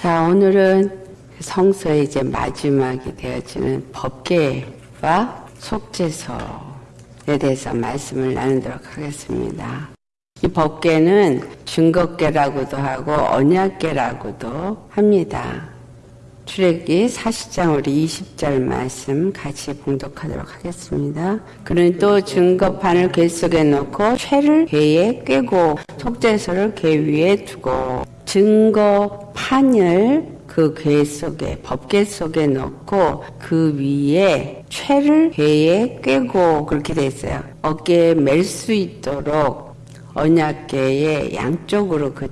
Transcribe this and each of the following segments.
자, 오늘은 성서의 이제 마지막이 되어지는 법계와 속죄서에 대해서 말씀을 나누도록 하겠습니다. 이 법계는 증거계라고도 하고 언약계라고도 합니다. 출애기 40장 우리 20절 말씀 같이 봉독하도록 하겠습니다. 그는 또 증거판을 궤 속에 놓고 죄를 궤에 꿰고 속죄서를 궤 위에 두고 증거판을 그 궤 속에 법궤 속에 넣고 그 위에 최를 궤에 꿰고 그렇게 돼 있어요. 어깨에 멜 수 있도록 언약궤의 양쪽으로 그 어,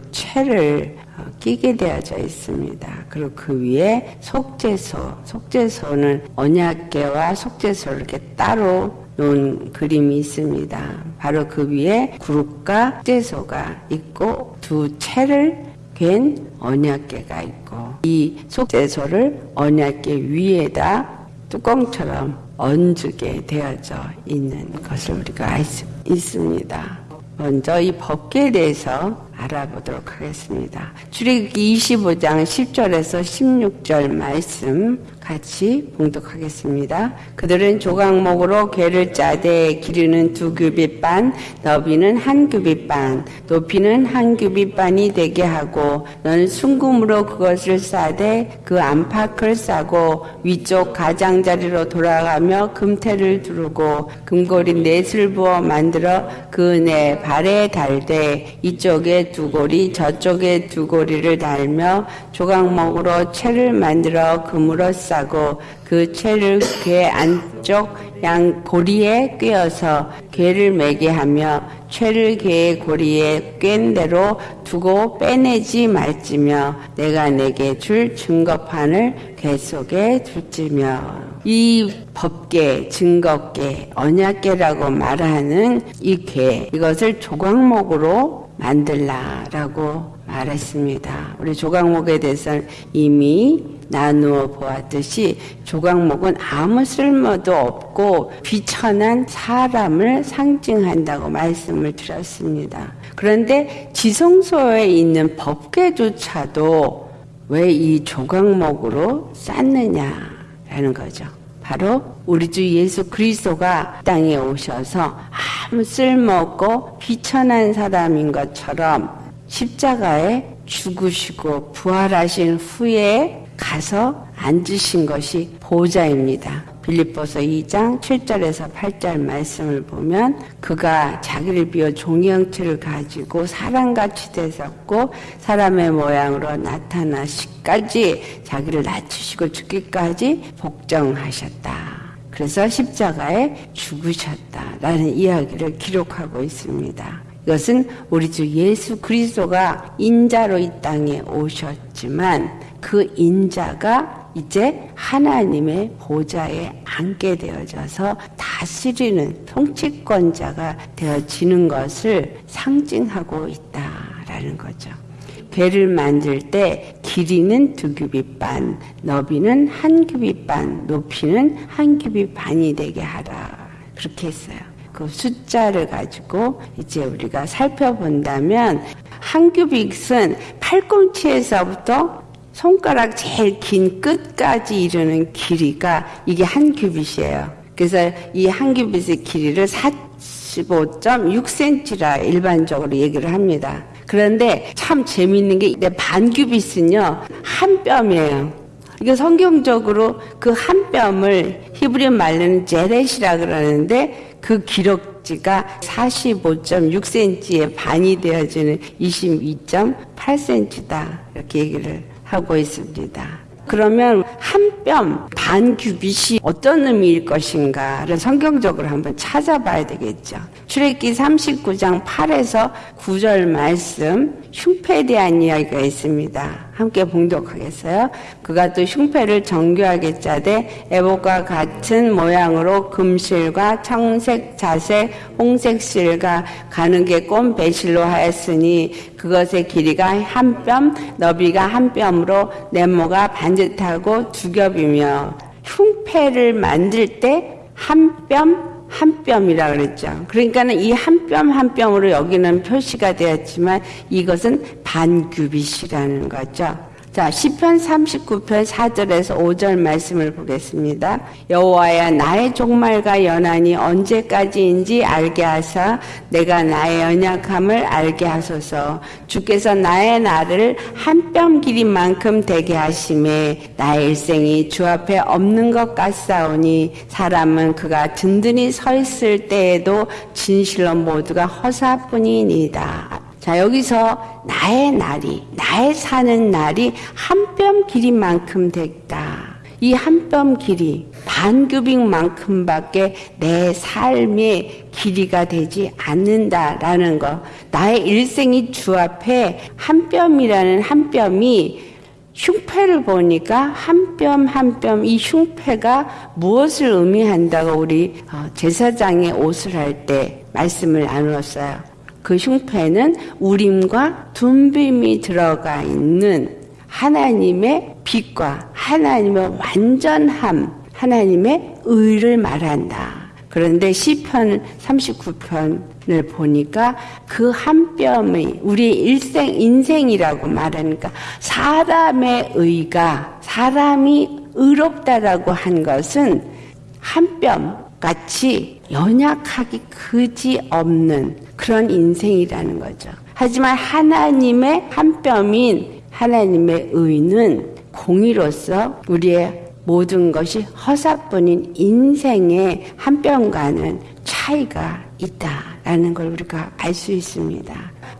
끼게 되어져 있습니다. 그리고 그 위에 속죄소, 속죄소는 언약궤와 속죄소를 이렇게 따로 놓은 그림이 있습니다. 바로 그 위에 그룹과 속죄소가 있고 두 채를 괸 언약계가 있고 이 속죄소를 언약계 위에다 뚜껑처럼 얹게 되어져 있는 것을 우리가 알 수 있습니다. 먼저 이 법계에 대해서 알아보도록 하겠습니다. 출애굽기 25장 10절에서 16절 말씀 같이 봉독하겠습니다. 그들은 조각목으로 괴를 짜되 길이는 두 규빗 반, 너비는 한 규빗 반, 높이는 한 규빗 반이 되게 하고 너는 순금으로 그것을 싸되 그 안팎을 싸고 위쪽 가장자리로 돌아가며 금태를 두르고 금고리 넷을 부어 만들어 그 내 발에 달되 이쪽에 두 고리 저쪽에 두 고리를 달며 조각목으로 채를 만들어 금으로 싸 싸고 그 채를 괴 안쪽 양 고리에 꿰어서 괴를 매게 하며 채를 괴의 고리에 꿰인 대로 두고 빼내지 말지며 내가 내게 줄 증거판을 괴 속에 둘지며 이 법계, 증거계, 언약계라고 말하는 이 괴, 이것을 조각목으로 만들라라고 말했습니다. 우리 조각목에 대해서는 이미 나누어 보았듯이 조각목은 아무 쓸모도 없고 비천한 사람을 상징한다고 말씀을 드렸습니다. 그런데 지성소에 있는 법계조차도 왜 이 조각목으로 쌓느냐라는 거죠. 바로 우리 주 예수 그리스도가 땅에 오셔서 아무 쓸모없고 비천한 사람인 것처럼 십자가에 죽으시고 부활하신 후에 가서 앉으신 것이 보좌입니다. 빌립보서 2장 7절에서 8절 말씀을 보면 그가 자기를 비워 종의 형체를 가지고 사람같이 되셨고 사람의 모양으로 나타나시까지 자기를 낮추시고 죽기까지 복종하셨다. 그래서 십자가에 죽으셨다라는 이야기를 기록하고 있습니다. 이것은 우리 주 예수 그리스도가 인자로 이 땅에 오셨지만 그 인자가 이제 하나님의 보좌에 앉게 되어져서 다스리는 통치권자가 되어지는 것을 상징하고 있다라는 거죠. 배를 만들 때 길이는 두 규빗 반, 너비는 한 규빗 반, 높이는 한 규빗 반이 되게 하라. 그렇게 했어요. 그 숫자를 가지고 이제 우리가 살펴본다면 한 규빗은 팔꿈치에서부터 손가락 제일 긴 끝까지 이르는 길이가 이게 한 규빗이에요. 그래서 이 한 규빗의 길이를 45.6cm라 일반적으로 얘기를 합니다. 그런데 참 재미있는 게반 규빗은요 한 뼘이에요. 이거 성경적으로 그 한 뼘을 히브리 말로는 제렛이라 그러는데 그 기록지가 45.6cm의 반이 되어지는 22.8cm다 이렇게 얘기를 하고 있습니다. 그러면 한 뼘 반 규빗이 어떤 의미일 것인가를 성경적으로 한번 찾아봐야 되겠죠. 출애기 39장 8에서 9절 말씀 흉패에 대한 이야기가 있습니다. 함께 봉독하겠어요. 그가 또 흉패를 정교하게 짜되 애복과 같은 모양으로 금실과 청색, 자색, 홍색 실과 가는게 꼼 배실로 하였으니 그것의 길이가 한 뼘, 너비가 한 뼘으로 네모가 반듯하고 두 겹이며 흉패를 만들 때 한 뼘, 한 뼘이라 그랬죠. 그러니까는 이 한 뼘 한 뼘으로 여기는 표시가 되었지만 이것은 반규빗이라는 거죠. 자, 시편 39편 4절에서 5절 말씀을 보겠습니다. 여호와야 나의 종말과 연한이 언제까지인지 알게 하사 내가 나의 연약함을 알게 하소서. 주께서 나의 날을 한뼘 길이만큼 되게 하심에 나의 일생이 주 앞에 없는 것 같사오니 사람은 그가 든든히 서 있을 때에도 진실로 모두가 허사뿐이니이다. 자, 여기서 나의 날이, 나의 사는 날이 한 뼘 길이만큼 됐다. 이 한 뼘 길이 반규빅만큼밖에 내 삶의 길이가 되지 않는다라는 거. 나의 일생이 주 앞에 한 뼘이라는 한 뼘이 흉패를 보니까 한 뼘 한 뼘 이 흉패가 무엇을 의미한다고 우리 어, 제사장의 옷을 할 때 말씀을 나누었어요. 그 흉패는 우림과 둠빔이 들어가 있는 하나님의 빛과 하나님의 완전함, 하나님의 의를 말한다. 그런데 시편 39편을 보니까 그 한 뼘이 우리 일생 인생이라고 말하니까 사람의 의가 사람이 의롭다라고 한 것은 한 뼘 같이 연약하기 그지 없는 그런 인생이라는 거죠. 하지만 하나님의 한 뼘인 하나님의 의는 공의로서 우리의 모든 것이 허사뿐인 인생의 한 뼘과는 차이가 있다라는 걸 우리가 알 수 있습니다.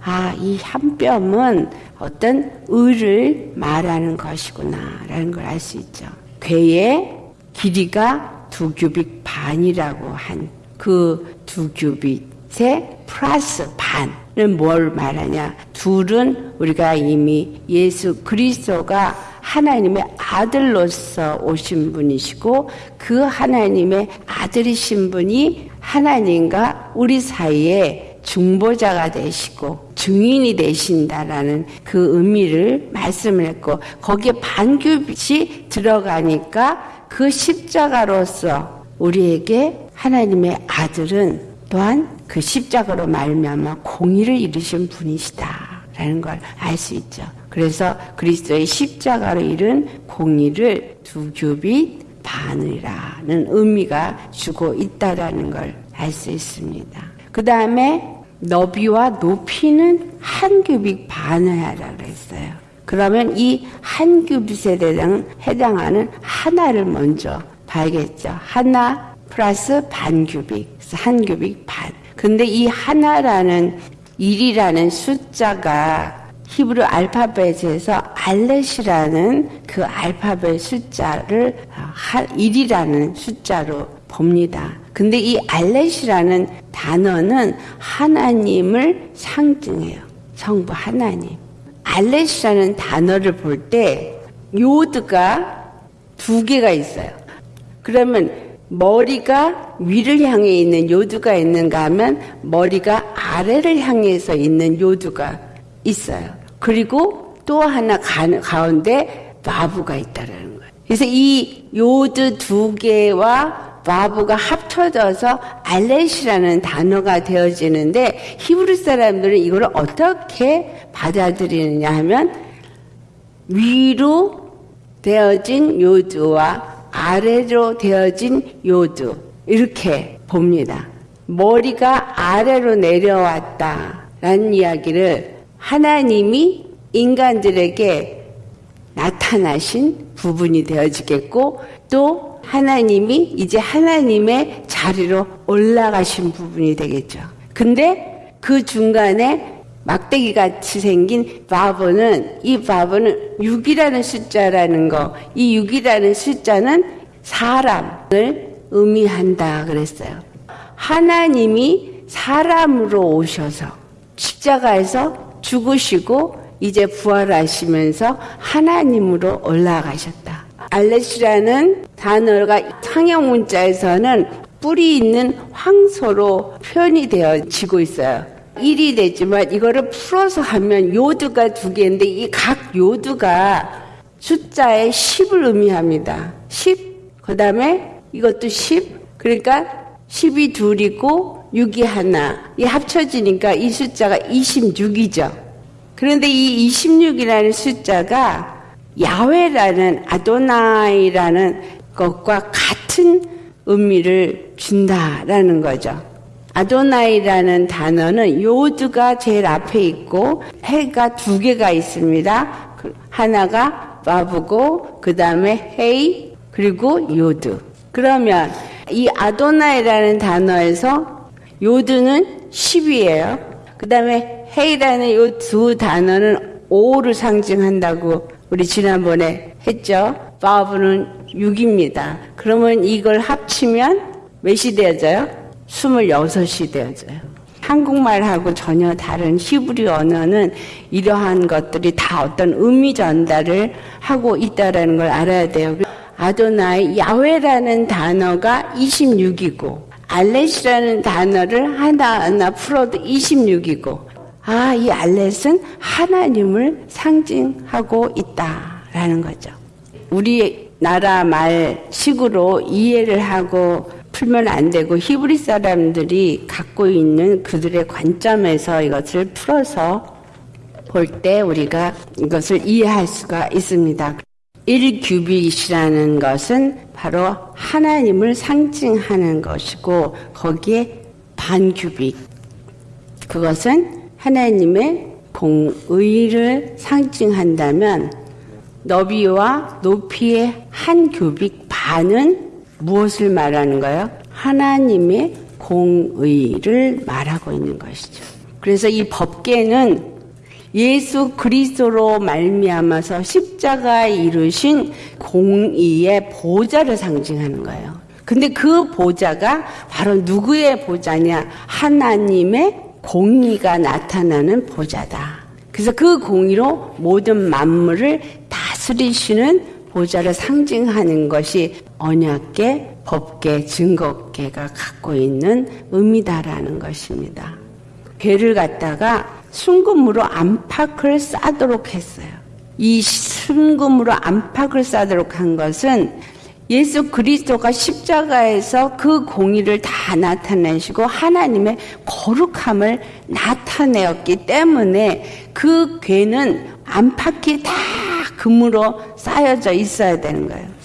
아, 이 한 뼘은 어떤 의를 말하는 것이구나라는 걸 알 수 있죠. 괴의 길이가 두 규빅 반이라고 한 그 두 규빗 의 플러스 반은 뭘 말하냐? 둘은 우리가 이미 예수 그리스도가 하나님의 아들로서 오신 분이시고 그 하나님의 아들이신 분이 하나님과 우리 사이에 중보자가 되시고 증인이 되신다라는 그 의미를 말씀을 했고 거기에 반규빗이 들어가니까 그 십자가로서 우리에게 하나님의 아들은 또한 그 십자가로 말미암아 공의를 이루신 분이시다라는 걸 알 수 있죠. 그래서 그리스도의 십자가로 이룬 공의를 두 규빗 반이라는 의미가 주고 있다라는 걸 알 수 있습니다. 그 다음에 너비와 높이는 한 규빗 반을 하라고 했어요. 그러면 이 한 규빗에 해당하는 하나를 먼저 봐야겠죠. 하나 플러스 반 규빗, 한 규빗 반. 근데 이 하나라는 1이라는 숫자가 히브리 알파벳에서 알렛이라는 그 알파벳 숫자를 1이라는 숫자로 봅니다. 근데 이 알렛이라는 단어는 하나님을 상징해요. 성부 하나님. 알렛이라는 단어를 볼 때 요드가 두 개가 있어요. 그러면 머리가 위를 향해 있는 요두가 있는가 하면 머리가 아래를 향해서 있는 요두가 있어요. 그리고 또 하나 가운데 마부가 있다라는 거예요. 그래서 이 요드 두 개와 마부가 합쳐져서 알렛이라는 단어가 되어지는데 히브리 사람들은 이걸 어떻게 받아들이느냐 하면 위로 되어진 요드와 아래로 되어진 요드 이렇게 봅니다. 머리가 아래로 내려왔다라는 이야기를 하나님이 인간들에게 나타나신 부분이 되어지겠고 또 하나님이 이제 하나님의 자리로 올라가신 부분이 되겠죠. 근데 그 중간에 막대기 같이 생긴 바보는 이 바보는 6이라는 숫자라는 거, 이 6이라는 숫자는 사람을 의미한다 그랬어요. 하나님이 사람으로 오셔서 십자가에서 죽으시고 이제 부활하시면서 하나님으로 올라가셨다. 알렛이라는 단어가 상형 문자에서는 뿌리 있는 황소로 표현이 되어지고 있어요. 1이 되지만 이거를 풀어서 하면 요드가 두 개인데 이 각 요드가 숫자의 10을 의미합니다. 10, 그 다음에 이것도 10, 그러니까 10이 둘이고 6이 하나. 이 합쳐지니까 이 숫자가 26이죠. 그런데 이 26이라는 숫자가 야훼라는 아도나이라는 것과 같은 의미를 준다라는 거죠. 아도나이라는 단어는 요드가 제일 앞에 있고 해가 두 개가 있습니다. 그 하나가 바브고 그 다음에 헤이 그리고 요드. 그러면 이 아도나이라는 단어에서 요드는 10이에요. 그 다음에 헤이라는 이두 단어는 5를 상징한다고 우리 지난번에 했죠. 바브는 6입니다. 그러면 이걸 합치면 몇이 되어져요? 26이 되어져요. 한국말하고 전혀 다른 히브리 언어는 이러한 것들이 다 어떤 의미 전달을 하고 있다는 걸 알아야 돼요. 아도나이 야훼라는 단어가 26이고 알렛이라는 단어를 하나하나 풀어도 26이고 아, 이 알렛은 하나님을 상징하고 있다라는 거죠. 우리 나라 말식으로 이해를 하고 풀면 안 되고 히브리 사람들이 갖고 있는 그들의 관점에서 이것을 풀어서 볼 때 우리가 이것을 이해할 수가 있습니다. 1규빗이라는 것은 바로 하나님을 상징하는 것이고 거기에 반규빗 그것은 하나님의 공의를 상징한다면 너비와 높이의 한 규빅 반은 무엇을 말하는 거예요? 하나님의 공의를 말하고 있는 것이죠. 그래서 이 법계는 예수 그리스도로 말미암아서 십자가에 이루신 공의의 보좌를 상징하는 거예요. 근데 그 보좌가 바로 누구의 보좌냐? 하나님의 공의가 나타나는 보좌다. 그래서 그 공의로 모든 만물을 다스리시는 보좌를 상징하는 것이 언약계, 법계, 증거계가 갖고 있는 의미다라는 것입니다. 괴를 갖다가 순금으로 안팎을 싸도록 했어요. 이 순금으로 안팎을 싸도록 한 것은 예수 그리스도가 십자가에서 그 공의를 다 나타내시고 하나님의 거룩함을 나타내었기 때문에 그 괴는 안팎이 다 금으로 쌓여져 있어야 되는 거예요.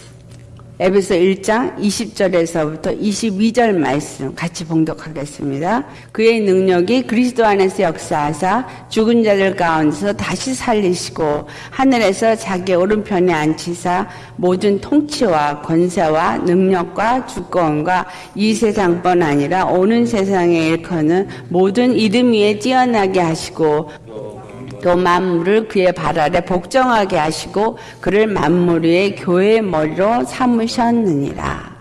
에베소 1장 20절에서부터 22절 말씀 같이 봉독하겠습니다. 그의 능력이 그리스도 안에서 역사하사 죽은 자들 가운데서 다시 살리시고 하늘에서 자기 오른편에 앉히사 모든 통치와 권세와 능력과 주권과 이 세상뿐 아니라 오는 세상에 일컫는 모든 이름 위에 뛰어나게 하시고 또 만물을 그의 발 아래 복종하게 하시고 그를 만물 위의 교회의 머리로 삼으셨느니라.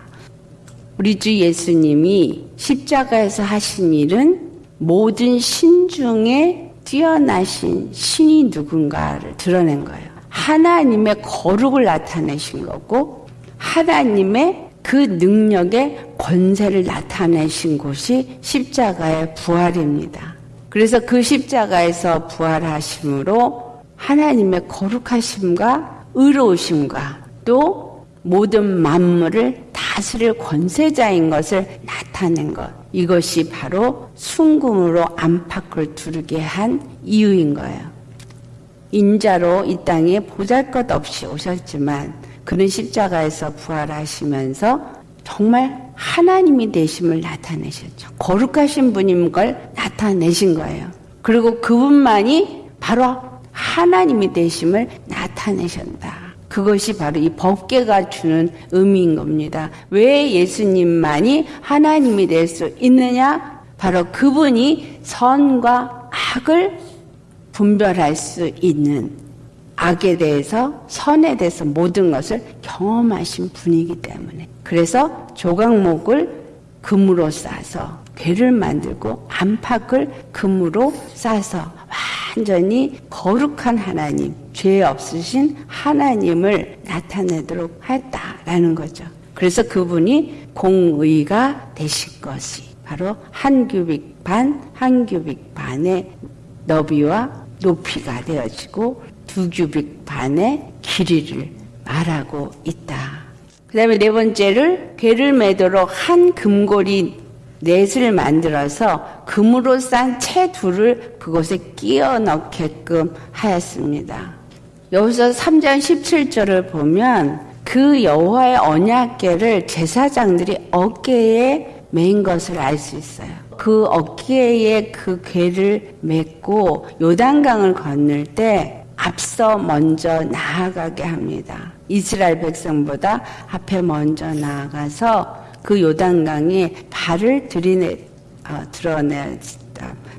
우리 주 예수님이 십자가에서 하신 일은 모든 신 중에 뛰어나신 신이 누군가를 드러낸 거예요. 하나님의 거룩을 나타내신 거고 하나님의 그 능력의 권세를 나타내신 곳이 십자가의 부활입니다. 그래서 그 십자가에서 부활하심으로 하나님의 거룩하심과 의로우심과 또 모든 만물을 다스릴 권세자인 것을 나타낸 것. 이것이 바로 순금으로 안팎을 두르게 한 이유인 거예요. 인자로 이 땅에 보잘 것 없이 오셨지만 그는 십자가에서 부활하시면서 정말 하나님이 되심을 나타내셨죠. 거룩하신 분인 걸 나타내신 거예요. 그리고 그분만이 바로 하나님이 되심을 나타내셨다. 그것이 바로 이 법계가 주는 의미인 겁니다. 왜 예수님만이 하나님이 될 수 있느냐? 바로 그분이 선과 악을 분별할 수 있는 악에 대해서 선에 대해서 모든 것을 경험하신 분이기 때문에 그래서 조각목을 금으로 싸서 괴를 만들고 안팎을 금으로 싸서 완전히 거룩한 하나님, 죄 없으신 하나님을 나타내도록 했다라는 거죠. 그래서 그분이 공의가 되신 것이 바로 한 규빅 반, 한 규빅 반의 너비와 높이가 되어지고 두 규빅 반의 길이를 말하고 있다. 그 다음에 네 번째를 괴를 매도록 한 금고리 넷을 만들어서 금으로 싼 채 둘을 그곳에 끼워 넣게끔 하였습니다. 여기서 3장 17절을 보면 그 여호와의 언약궤를 제사장들이 어깨에 맨 것을 알 수 있어요. 그 어깨에 그 궤를 맺고 요단강을 건널 때 앞서 먼저 나아가게 합니다. 이스라엘 백성보다 앞에 먼저 나아가서 그 요단강에 발을 들이내 어, 드러내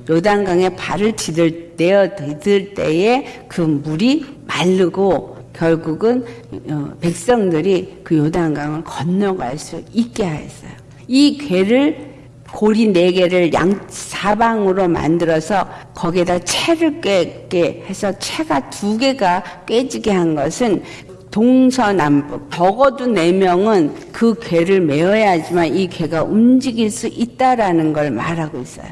요단강에 발을 디딜, 내어 디딜 때에 그 물이 마르고 결국은 어, 백성들이 그 요단강을 건너갈 수 있게 하였어요. 이 괴를 고리 네 개를 양 사방으로 만들어서 거기에다 채를 꿰게 해서 채가 두 개가 꿰지게 한 것은 동서남북 적어도 네 명은 그 괴를 메어야지만 이 괴가 움직일 수 있다라는 걸 말하고 있어요.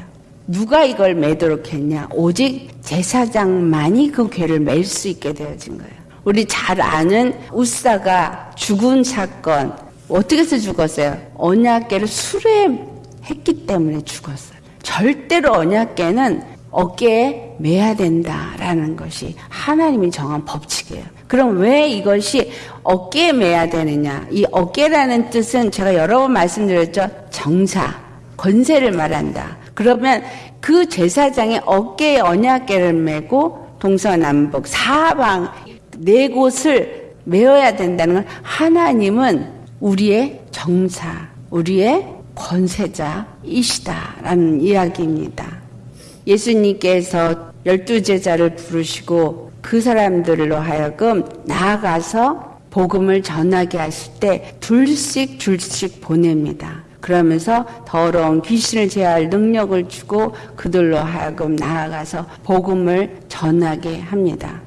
누가 이걸 매도록 했냐? 오직 제사장만이 그 괴를 맬 수 있게 되어진 거예요. 우리 잘 아는 우사가 죽은 사건 어떻게 해서 죽었어요? 언약계를 수레 했기 때문에 죽었어요. 절대로 언약계는 어깨에 매야 된다라는 것이 하나님이 정한 법칙이에요. 그럼 왜 이것이 어깨에 매야 되느냐? 이 어깨라는 뜻은 제가 여러 번 말씀드렸죠. 정사, 권세를 말한다. 그러면 그 제사장의 어깨에 언약계를 메고 동서남북 사방 네 곳을 메어야 된다는 건 하나님은 우리의 정사, 우리의 권세자이시다라는 이야기입니다. 예수님께서 열두 제자를 부르시고 그 사람들로 하여금 나아가서 복음을 전하게 하실 때 둘씩 둘씩 보냅니다. 그러면서 더러운 귀신을 제할 능력을 주고 그들로 하여금 나아가서 복음을 전하게 합니다.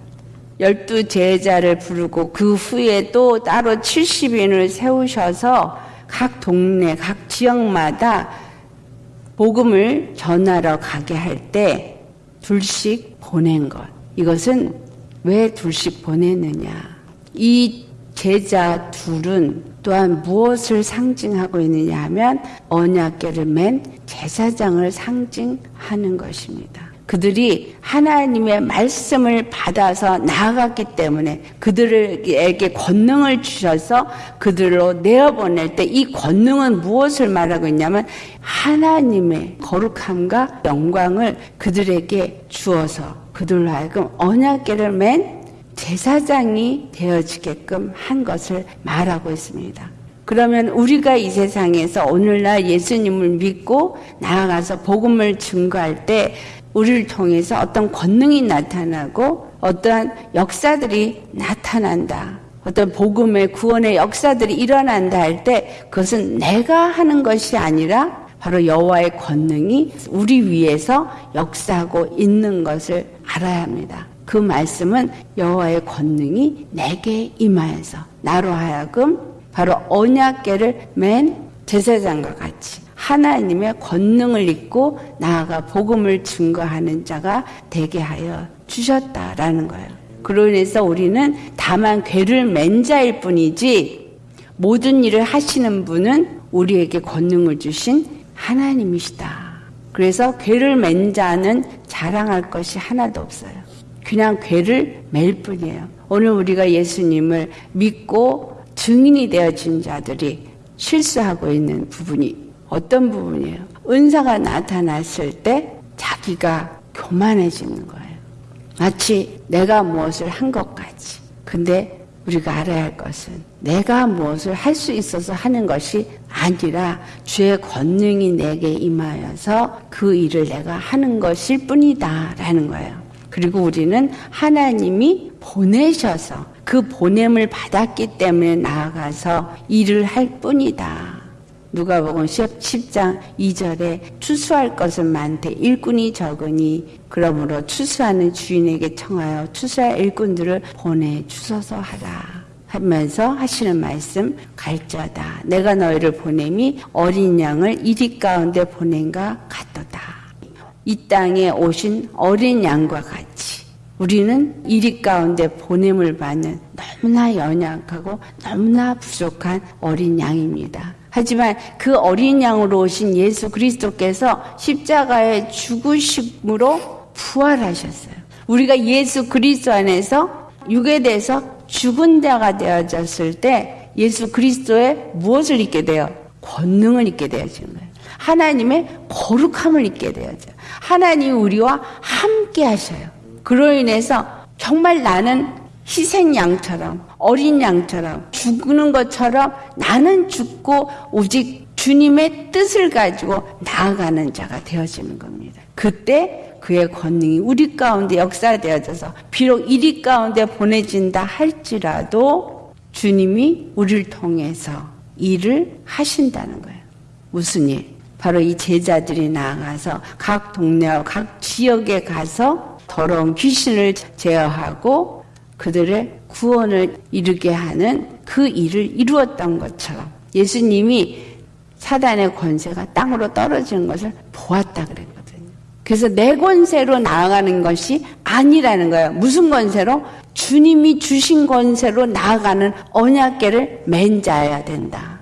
열두 제자를 부르고 그 후에 또 따로 70인을 세우셔서 각 동네, 각 지역마다 복음을 전하러 가게 할 때 둘씩 보낸 것. 이것은 왜 둘씩 보냈느냐. 이 제자 둘은 또한 무엇을 상징하고 있느냐 하면 언약계를 맨 제사장을 상징하는 것입니다. 그들이 하나님의 말씀을 받아서 나아갔기 때문에 그들에게 권능을 주셔서 그들로 내어보낼 때 이 권능은 무엇을 말하고 있냐면 하나님의 거룩함과 영광을 그들에게 주어서 그들로 하여금 언약계를 맨 제사장이 되어지게끔 한 것을 말하고 있습니다. 그러면 우리가 이 세상에서 오늘날 예수님을 믿고 나아가서 복음을 증거할 때 우리를 통해서 어떤 권능이 나타나고 어떠한 역사들이 나타난다. 어떤 복음의 구원의 역사들이 일어난다 할 때 그것은 내가 하는 것이 아니라 바로 여호와의 권능이 우리 위에서 역사하고 있는 것을 알아야 합니다. 그 말씀은 여호와의 권능이 내게 임하여서 나로 하여금 바로 언약계를 맨 제사장과 같이 하나님의 권능을 입고 나아가 복음을 증거하는 자가 되게 하여 주셨다라는 거예요. 인해서 우리는 다만 괴를 맨 자일 뿐이지 모든 일을 하시는 분은 우리에게 권능을 주신 하나님이시다. 그래서 괴를 맨 자는 자랑할 것이 하나도 없어요. 그냥 괴를 맬 뿐이에요. 오늘 우리가 예수님을 믿고 증인이 되어진 자들이 실수하고 있는 부분이 어떤 부분이에요? 은사가 나타났을 때 자기가 교만해지는 거예요. 마치 내가 무엇을 한 것 같이. 근데 우리가 알아야 할 것은 내가 무엇을 할 수 있어서 하는 것이 아니라 주의 권능이 내게 임하여서 그 일을 내가 하는 것일 뿐이다. 라는 거예요. 그리고 우리는 하나님이 보내셔서 그 보냄을 받았기 때문에 나아가서 일을 할 뿐이다. 누가복음 10장 2절에 추수할 것은 많되 일꾼이 적으니 그러므로 추수하는 주인에게 청하여 추수할 일꾼들을 보내 주소서 하라. 하면서 하시는 말씀 갈자다. 내가 너희를 보냄이 어린 양을 이리 가운데 보낸가 같도다. 이 땅에 오신 어린 양과 같이 우리는 이리 가운데 보냄을 받는 너무나 연약하고 너무나 부족한 어린 양입니다. 하지만 그 어린 양으로 오신 예수 그리스도께서 십자가에 죽으심으로 부활하셨어요. 우리가 예수 그리스도 안에서 육에 대해서 죽은 자가 되어졌을 때 예수 그리스도의 무엇을 잊게 돼요? 권능을 잊게 되어지는 거예요. 하나님의 거룩함을 잊게 되어져요. 하나님이 우리와 함께 하셔요. 그로 인해서 정말 나는 희생 양처럼 어린 양처럼 죽는 것처럼 나는 죽고 오직 주님의 뜻을 가지고 나아가는 자가 되어지는 겁니다. 그때 그의 권능이 우리 가운데 역사되어져서 비록 이리 가운데 보내진다 할지라도 주님이 우리를 통해서 일을 하신다는 거예요. 무슨 일? 바로 이 제자들이 나아가서 각 동네와 각 지역에 가서 더러운 귀신을 제어하고 그들의 구원을 이루게 하는 그 일을 이루었던 것처럼 예수님이 사단의 권세가 땅으로 떨어지는 것을 보았다 그랬거든요. 그래서 내 권세로 나아가는 것이 아니라는 거예요. 무슨 권세로? 주님이 주신 권세로 나아가는 언약계를 맹자해야 된다.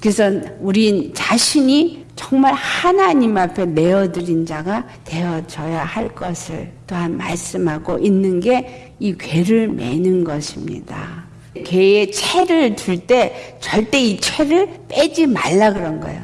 그래서 우리 자신이 정말 하나님 앞에 내어드린 자가 되어져야 할 것을 또한 말씀하고 있는 게 이 괴를 매는 것입니다. 괴에 채를 둘때 절대 이 채를 빼지 말라 그런 거예요.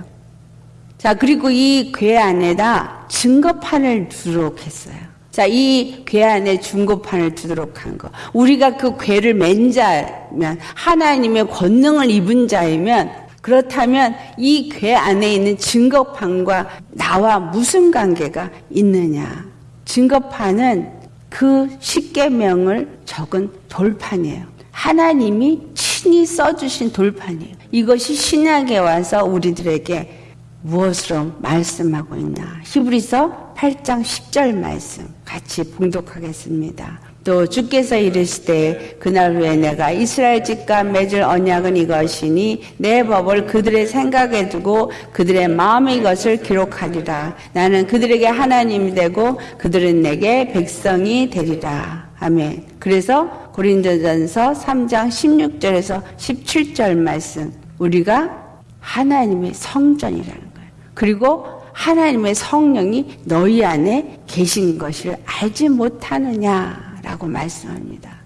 자, 그리고 이 괴 안에다 증거판을 두도록 했어요. 자, 이 괴 안에 중고판을 두도록 한 거. 우리가 그 괴를 맨 자면, 하나님의 권능을 입은 자이면, 그렇다면 이 괴 안에 있는 증거판과 나와 무슨 관계가 있느냐? 증거판은 그 십계명을 적은 돌판이에요. 하나님이 친히 써주신 돌판이에요. 이것이 신약에 와서 우리들에게 무엇으로 말씀하고 있나? 히브리서 8장 10절 말씀 같이 봉독하겠습니다. 또 주께서 이르시되 그날 후에 내가 이스라엘 집과 맺을 언약은 이것이니 내 법을 그들의 생각에 두고 그들의 마음에 이것을 기록하리라. 나는 그들에게 하나님이 되고 그들은 내게 백성이 되리라. 아멘. 그래서 고린도전서 3장 16절에서 17절 말씀. 우리가 하나님의 성전이라는 거예요. 그리고 하나님의 성령이 너희 안에 계신 것을 알지 못하느냐 라고 말씀합니다.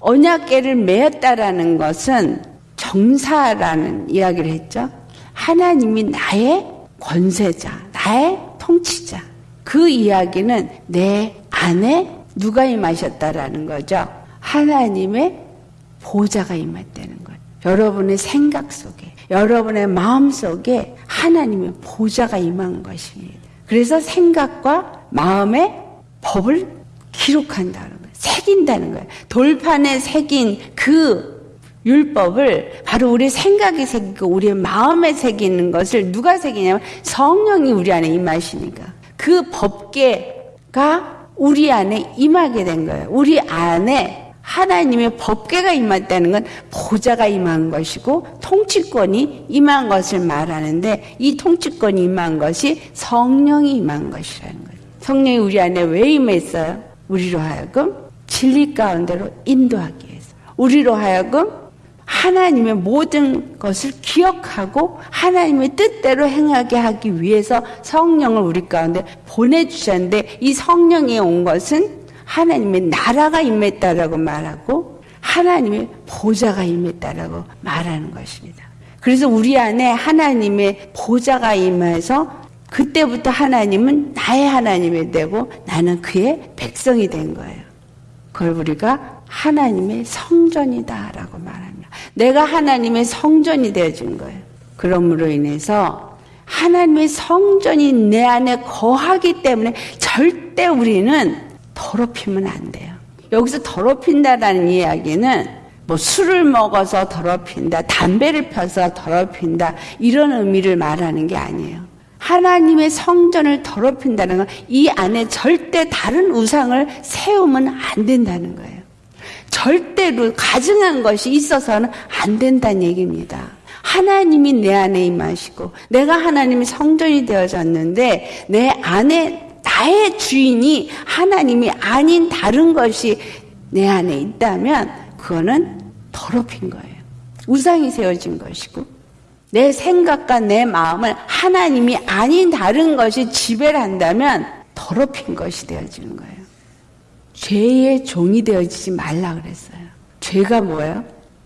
언약계를 메었다라는 것은 정사라는 이야기를 했죠. 하나님이 나의 권세자, 나의 통치자. 그 이야기는 내 안에 누가 임하셨다라는 거죠. 하나님의 보좌가 임했다는 거예요. 여러분의 생각 속에, 여러분의 마음 속에 하나님의 보좌가 임한 것입니다. 그래서 생각과 마음의 법을 기록한다는. 새긴다는 거예요. 돌판에 새긴 그 율법을 바로 우리 생각에 새기고 우리의 마음에 새기는 것을 누가 새기냐면 성령이 우리 안에 임하시니까 그 법계가 우리 안에 임하게 된 거예요. 우리 안에 하나님의 법계가 임했다는 건 보좌가 임한 것이고 통치권이 임한 것을 말하는데 이 통치권이 임한 것이 성령이 임한 것이라는 거예요. 성령이 우리 안에 왜 임했어요? 우리로 하여금 진리 가운데로 인도하기 위해서 우리로 하여금 하나님의 모든 것을 기억하고 하나님의 뜻대로 행하게 하기 위해서 성령을 우리 가운데 보내주셨는데 이 성령이 온 것은 하나님의 나라가 임했다라고 말하고 하나님의 보좌가 임했다라고 말하는 것입니다. 그래서 우리 안에 하나님의 보좌가 임해서 그때부터 하나님은 나의 하나님이 되고 나는 그의 백성이 된 거예요. 그걸 우리가 하나님의 성전이다라고 말합니다. 내가 하나님의 성전이 되어준 거예요. 그러므로 인해서 하나님의 성전이 내 안에 거하기 때문에 절대 우리는 더럽히면 안 돼요. 여기서 더럽힌다라는 이야기는 뭐 술을 먹어서 더럽힌다, 담배를 펴서 더럽힌다, 이런 의미를 말하는 게 아니에요. 하나님의 성전을 더럽힌다는 건 이 안에 절대 다른 우상을 세우면 안 된다는 거예요. 절대로 가증한 것이 있어서는 안 된다는 얘기입니다. 하나님이 내 안에 임하시고 내가 하나님의 성전이 되어졌는데 내 안에 나의 주인이 하나님이 아닌 다른 것이 내 안에 있다면 그거는 더럽힌 거예요. 우상이 세워진 것이고 내 생각과 내 마음을 하나님이 아닌 다른 것이 지배를 한다면 더럽힌 것이 되어지는 거예요. 죄의 종이 되어지지 말라 그랬어요. 죄가 뭐예요?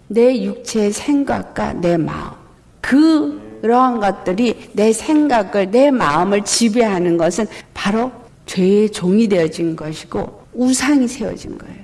내 육체의 생각과 내 마음. 그러한 것들이 내 생각을, 내 마음을 지배하는 것은 바로 죄의 종이 되어진 것이고 우상이 세워진 거예요.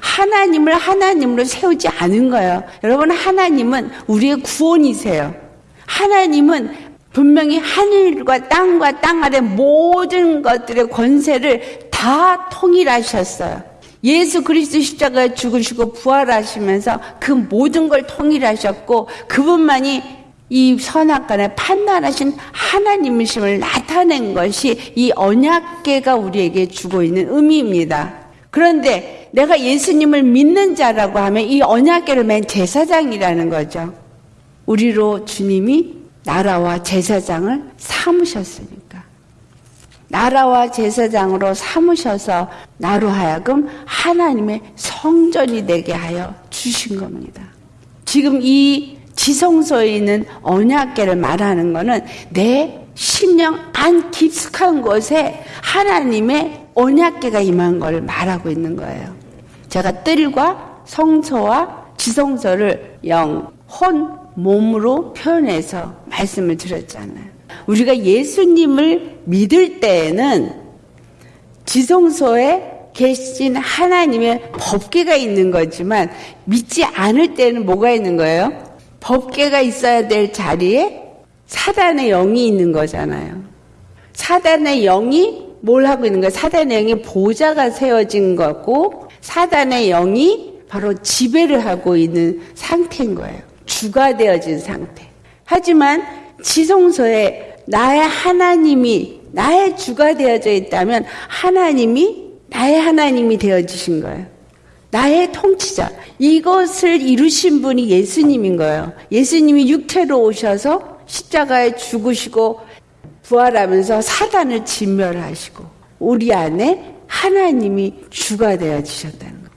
하나님을 하나님으로 세우지 않은 거예요. 여러분, 하나님은 우리의 구원이세요. 하나님은 분명히 하늘과 땅과 땅 아래 모든 것들의 권세를 다 통일하셨어요. 예수 그리스도 십자가에 죽으시고 부활하시면서 그 모든 걸 통일하셨고 그분만이 이 선악간에 판단하신 하나님이심을 나타낸 것이 이 언약계가 우리에게 주고 있는 의미입니다. 그런데 내가 예수님을 믿는 자라고 하면 이 언약계를 맨 제사장이라는 거죠. 우리로 주님이 나라와 제사장을 삼으셨으니까. 나라와 제사장으로 삼으셔서 나로 하여금 하나님의 성전이 되게 하여 주신 겁니다. 지금 이 지성소에 있는 언약계를 말하는 것은 내 심령 안 깊숙한 곳에 하나님의 언약계가 임한 걸 말하고 있는 거예요. 제가 뜰과 성소와 지성소를 영, 혼, 몸으로 표현해서 말씀을 드렸잖아요. 우리가 예수님을 믿을 때에는 지성소에 계신 하나님의 법계가 있는 거지만 믿지 않을 때는 뭐가 있는 거예요? 법계가 있어야 될 자리에 사단의 영이 있는 거잖아요. 사단의 영이 뭘 하고 있는 거예요? 사단의 영이 보좌가 세워진 거고 사단의 영이 바로 지배를 하고 있는 상태인 거예요. 주가 되어진 상태. 하지만 지성소에 나의 하나님이 나의 주가 되어져 있다면 하나님이 나의 하나님이 되어지신 거예요. 나의 통치자. 이것을 이루신 분이 예수님인 거예요. 예수님이 육체로 오셔서 십자가에 죽으시고 부활하면서 사단을 진멸하시고 우리 안에 하나님이 주가 되어지셨다는 거예요.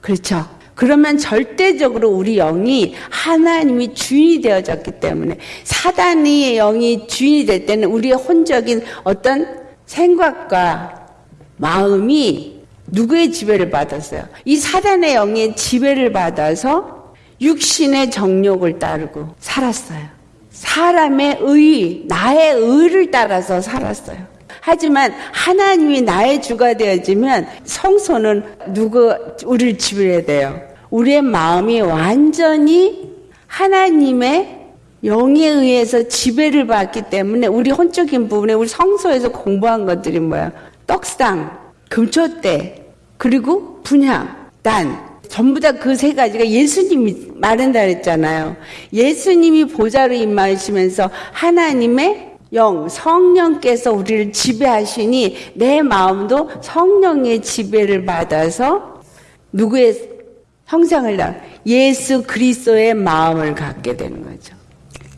그렇죠? 그러면 절대적으로 우리 영이 하나님이 주인이 되어졌기 때문에 사단의 영이 주인이 될 때는 우리의 혼적인 어떤 생각과 마음이 누구의 지배를 받았어요? 이 사단의 영의 지배를 받아서 육신의 정욕을 따르고 살았어요. 사람의 의, 나의 의를 따라서 살았어요. 하지만 하나님이 나의 주가 되어지면 성소는 누구 우리를 지배해야 돼요. 우리의 마음이 완전히 하나님의 영에 의해서 지배를 받기 때문에 우리 혼적인 부분에 우리 성소에서 공부한 것들이 뭐야? 떡상, 금초대, 그리고 분향, 단. 전부 다 그 세 가지가 예수님이 말한다 그랬잖아요. 예수님이 보좌로 임하시면서 하나님의 영, 성령께서 우리를 지배하시니 내 마음도 성령의 지배를 받아서 누구의 형상을 나 예수 그리스도의 마음을 갖게 되는 거죠.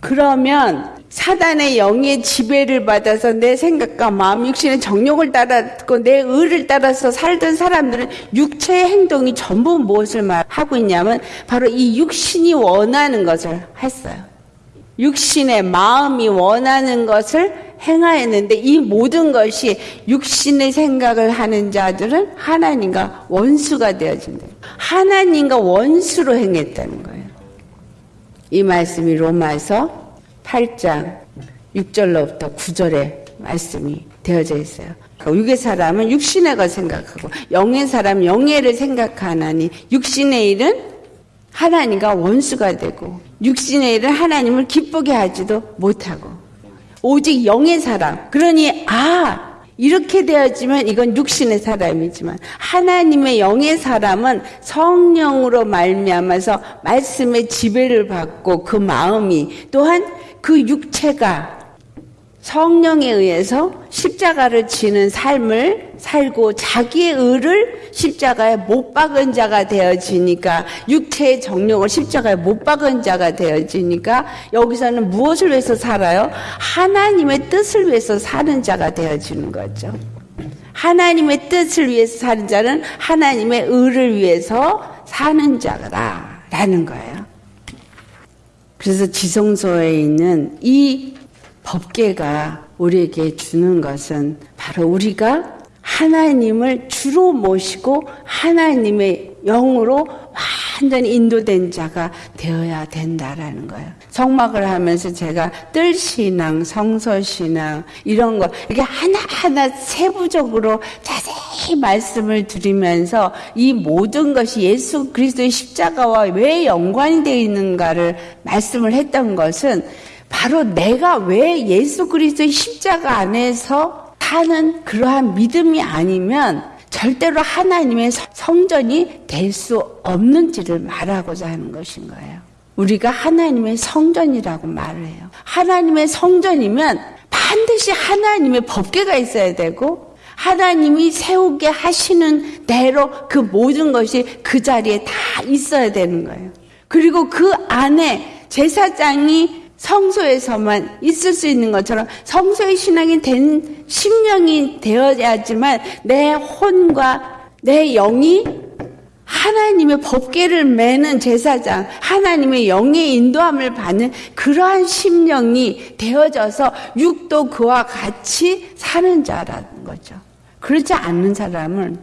그러면 사단의 영의 지배를 받아서 내 생각과 마음, 육신의 정욕을 따랐고 내 의를 따라서 살던 사람들은 육체의 행동이 전부 무엇을 하고 있냐면 바로 이 육신이 원하는 것을 했어요. 육신의 마음이 원하는 것을 행하였는데 이 모든 것이 육신의 생각을 하는 자들은 하나님과 원수가 되어진다. 하나님과 원수로 행했다는 거예요. 이 말씀이 로마서 8장 6절로부터 9절에 말씀이 되어져 있어요. 그러니까 육의 사람은 육신의 것 생각하고 영의 사람 영예를 생각하나니 육신의 일은 하나님과 원수가 되고 육신의 일은 하나님을 기쁘게 하지도 못하고 오직 영의 사람. 그러니 아 이렇게 되어지면 이건 육신의 사람이지만 하나님의 영의 사람은 성령으로 말미암아서 말씀의 지배를 받고 그 마음이 또한 그 육체가 성령에 의해서 십자가를 지는 삶을 살고 자기의 의를 십자가에 못 박은 자가 되어지니까 육체의 정욕을 십자가에 못 박은 자가 되어지니까 여기서는 무엇을 위해서 살아요? 하나님의 뜻을 위해서 사는 자가 되어지는 거죠. 하나님의 뜻을 위해서 사는 자는 하나님의 의를 위해서 사는 자라라는 거예요. 그래서 지성소에 있는 이 법계가 우리에게 주는 것은 바로 우리가 하나님을 주로 모시고 하나님의 영으로 완전히 인도된 자가 되어야 된다라는 거예요. 성막을 하면서 제가 뜰신앙, 성서신앙, 이런 거, 이렇게 하나하나 세부적으로 자세히 말씀을 드리면서 이 모든 것이 예수 그리스도의 십자가와 왜 연관이 되어 있는가를 말씀을 했던 것은 바로 내가 왜 예수 그리스도의 십자가 안에서 사는 그러한 믿음이 아니면 절대로 하나님의 성전이 될 수 없는지를 말하고자 하는 것인 거예요. 우리가 하나님의 성전이라고 말을 해요. 하나님의 성전이면 반드시 하나님의 법계가 있어야 되고 하나님이 세우게 하시는 대로 그 모든 것이 그 자리에 다 있어야 되는 거예요. 그리고 그 안에 제사장이 성소에서만 있을 수 있는 것처럼 성소의 신앙이 된 심령이 되어야지만 내 혼과 내 영이 하나님의 법계를 매는 제사장, 하나님의 영의 인도함을 받는 그러한 심령이 되어져서 육도 그와 같이 사는 자라는 거죠. 그렇지 않는 사람은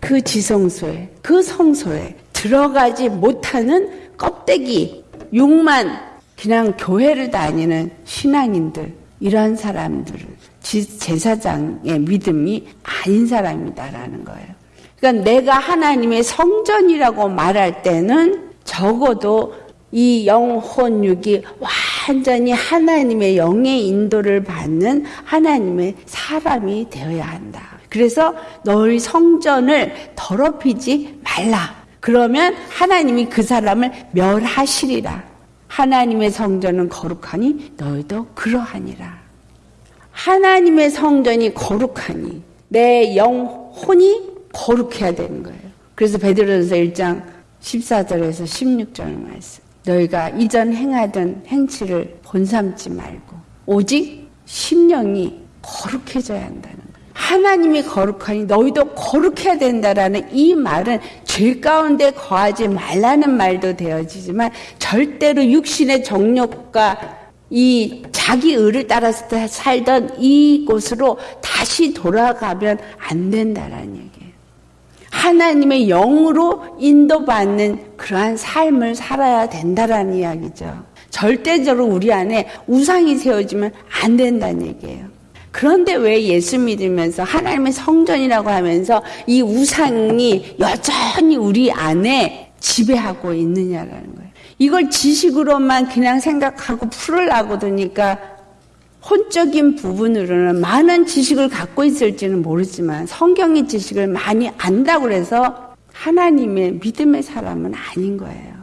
그 지성소에, 그 성소에 들어가지 못하는 껍데기, 육만 그냥 교회를 다니는 신앙인들 이런 사람들 제사장의 믿음이 아닌 사람이다라는 거예요. 그러니까 내가 하나님의 성전이라고 말할 때는 적어도 이 영혼 육이 완전히 하나님의 영의 인도를 받는 하나님의 사람이 되어야 한다. 그래서 너희 성전을 더럽히지 말라. 그러면 하나님이 그 사람을 멸하시리라. 하나님의 성전은 거룩하니 너희도 그러하니라. 하나님의 성전이 거룩하니 내 영혼이 거룩해야 되는 거예요. 그래서 베드로전서 1장 14절에서 16절 말씀. 너희가 이전 행하던 행치를 본삼지 말고 오직 심령이 거룩해져야 한다는 하나님이 거룩하니 너희도 거룩해야 된다라는 이 말은 죄 가운데 거하지 말라는 말도 되어지지만 절대로 육신의 정욕과 이 자기 의를 따라서 살던 이곳으로 다시 돌아가면 안 된다라는 얘기예요. 하나님의 영으로 인도받는 그러한 삶을 살아야 된다라는 이야기죠. 절대적으로 우리 안에 우상이 세워지면 안 된다는 얘기예요. 그런데 왜 예수 믿으면서 하나님의 성전이라고 하면서 이 우상이 여전히 우리 안에 지배하고 있느냐라는 거예요. 이걸 지식으로만 그냥 생각하고 풀으려고 드니까 혼적인 부분으로는 많은 지식을 갖고 있을지는 모르지만 성경의 지식을 많이 안다고 해서 하나님의 믿음의 사람은 아닌 거예요.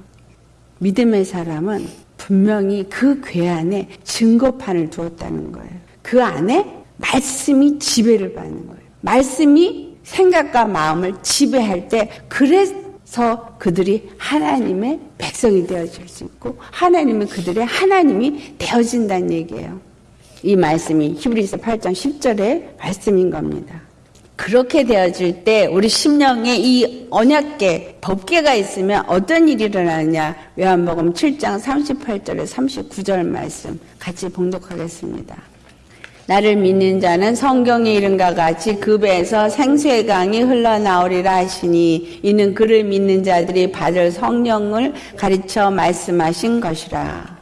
믿음의 사람은 분명히 그 괴 안에 증거판을 두었다는 거예요. 그 안에 말씀이 지배를 받는 거예요. 말씀이 생각과 마음을 지배할 때 그래서 그들이 하나님의 백성이 되어질 수 있고 하나님은 그들의 하나님이 되어진다는 얘기예요. 이 말씀이 히브리서 8장 10절의 말씀인 겁니다. 그렇게 되어질 때 우리 심령에 이 언약계, 법계가 있으면 어떤 일이 일어나느냐? 요한복음 7장 38절에 39절 말씀 같이 봉독하겠습니다. 나를 믿는 자는 성경의 이름과 같이 그 배에서 생수의 강이 흘러나오리라 하시니 이는 그를 믿는 자들이 받을 성령을 가르쳐 말씀하신 것이라.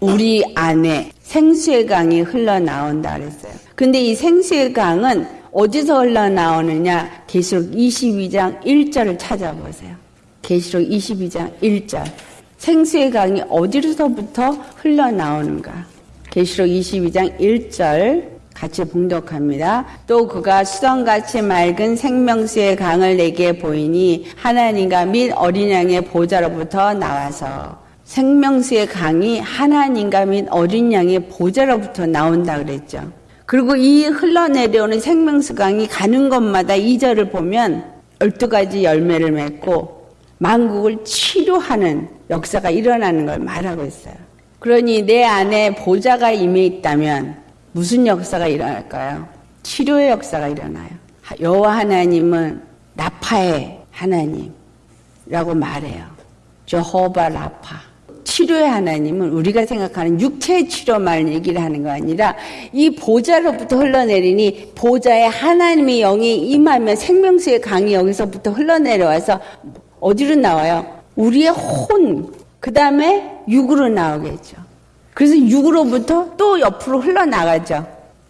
우리 안에 생수의 강이 흘러나온다 그랬어요. 근데 이 생수의 강은 어디서 흘러나오느냐? 계시록 22장 1절을 찾아보세요. 계시록 22장 1절. 생수의 강이 어디서부터 흘러나오는가? 계시록 22장 1절 같이 봉독합니다. 또 그가 수정같이 맑은 생명수의 강을 내게 보이니 하나님과 및 어린 양의 보좌로부터 나와서 생명수의 강이 하나님과 및 어린 양의 보좌로부터 나온다 그랬죠. 그리고 이 흘러내려오는 생명수 강이 가는 곳마다 이절을 보면 12가지 열매를 맺고 만국을 치료하는 역사가 일어나는 걸 말하고 있어요. 그러니 내 안에 보좌가 임해 있다면 무슨 역사가 일어날까요? 치료의 역사가 일어나요. 여호와 하나님은 라파의 하나님이라고 말해요. 저호바 라파. 치료의 하나님은 우리가 생각하는 육체 치료만 얘기를 하는 거 아니라 이 보좌로부터 흘러내리니 보좌에 하나님의 영이 임하면 생명수의 강이 여기서부터 흘러내려와서 어디로 나와요? 우리의 혼, 그 다음에 육으로 나오겠죠. 그래서 육으로부터 또 옆으로 흘러나가죠.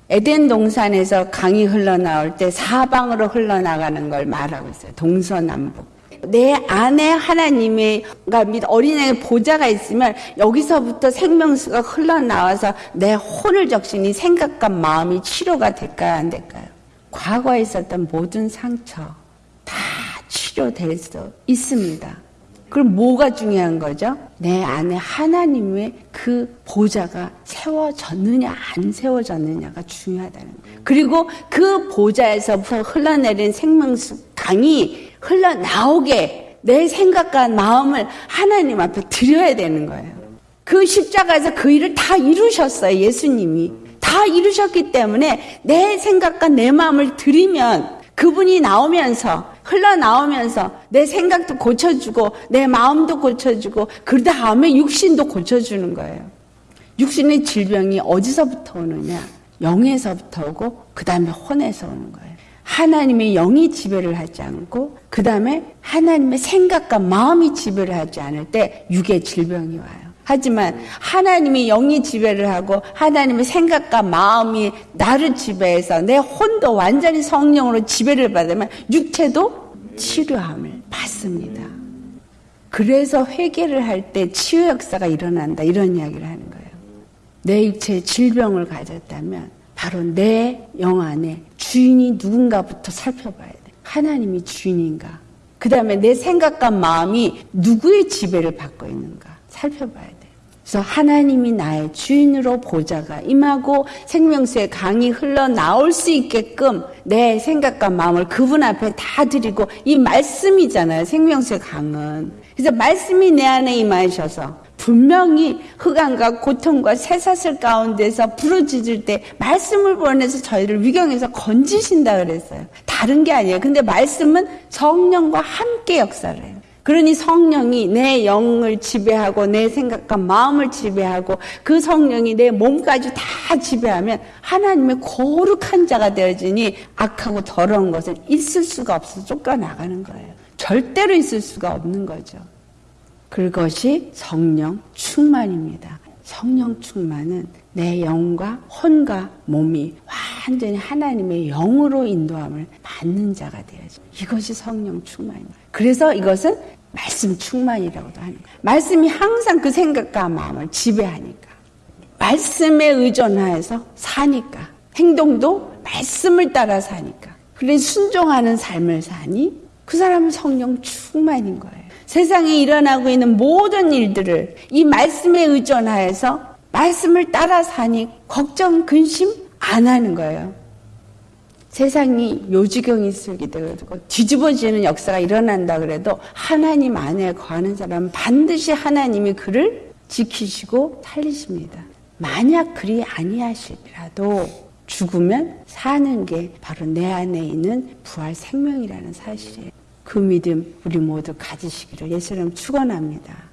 에덴 동산에서 강이 흘러나올 때 사방으로 흘러나가는 걸 말하고 있어요. 동서남북. 내 안에 하나님의 그러니까 어린애의 보좌가 있으면 여기서부터 생명수가 흘러나와서 내 혼을 적시니 생각과 마음이 치료가 될까요 안 될까요? 과거에 있었던 모든 상처 다 치료될 수 있습니다. 그럼 뭐가 중요한 거죠? 내 안에 하나님의 그 보좌가 세워졌느냐 안 세워졌느냐가 중요하다는 거예요. 그리고 그 보좌에서부터 흘러내린 생명수 강이 흘러나오게 내 생각과 마음을 하나님 앞에 드려야 되는 거예요. 그 십자가에서 그 일을 다 이루셨어요. 예수님이. 다 이루셨기 때문에 내 생각과 내 마음을 드리면 그분이 나오면서 흘러나오면서 내 생각도 고쳐주고 내 마음도 고쳐주고 그 다음에 육신도 고쳐주는 거예요. 육신의 질병이 어디서부터 오느냐? 영에서부터 오고 그 다음에 혼에서 오는 거예요. 하나님의 영이 지배를 하지 않고 그 다음에 하나님의 생각과 마음이 지배를 하지 않을 때 육의 질병이 와요. 하지만 하나님의 영이 지배를 하고 하나님의 생각과 마음이 나를 지배해서 내 혼도 완전히 성령으로 지배를 받으면 육체도 치료함을 받습니다. 그래서 회개를 할 때 치유 역사가 일어난다 이런 이야기를 하는 거예요. 내 육체에 질병을 가졌다면 바로 내 영 안에 주인이 누군가부터 살펴봐야 돼. 하나님이 주인인가? 그 다음에 내 생각과 마음이 누구의 지배를 받고 있는가? 살펴봐야 돼. 그래서 하나님이 나의 주인으로 보좌가 임하고 생명수의 강이 흘러나올 수 있게끔 내 생각과 마음을 그분 앞에 다 드리고 이 말씀이잖아요. 생명수의 강은. 그래서 말씀이 내 안에 임하셔서 분명히 흑암과 고통과 쇠사슬 가운데서 부르짖을 때 말씀을 보내서 저희를 위경에서 건지신다 그랬어요. 다른 게 아니에요. 근데 말씀은 성령과 함께 역사를 해요. 그러니 성령이 내 영을 지배하고 내 생각과 마음을 지배하고 그 성령이 내 몸까지 다 지배하면 하나님의 거룩한 자가 되어지니 악하고 더러운 것은 있을 수가 없어 쫓겨나가는 거예요. 절대로 있을 수가 없는 거죠. 그것이 성령 충만입니다. 성령 충만은 내 영과 혼과 몸이 완전히 하나님의 영으로 인도함을 받는 자가 되어져. 이것이 성령 충만입니다. 그래서 이것은 말씀 충만이라고도 하는 거예요. 말씀이 항상 그 생각과 마음을 지배하니까. 말씀에 의존하여서 사니까. 행동도 말씀을 따라 사니까. 그래 순종하는 삶을 사니 그 사람은 성령 충만인 거예요. 세상에 일어나고 있는 모든 일들을 이 말씀에 의존하여서 말씀을 따라 사니 걱정, 근심 안 하는 거예요. 세상이 요지경이 있게 되고 뒤집어지는 역사가 일어난다 그래도 하나님 안에 거하는 사람은 반드시 하나님이 그를 지키시고 살리십니다. 만약 그리 아니하실지라도 죽으면 사는 게 바로 내 안에 있는 부활 생명이라는 사실이에요. 그 믿음 우리 모두 가지시기를 예수님 축원합니다.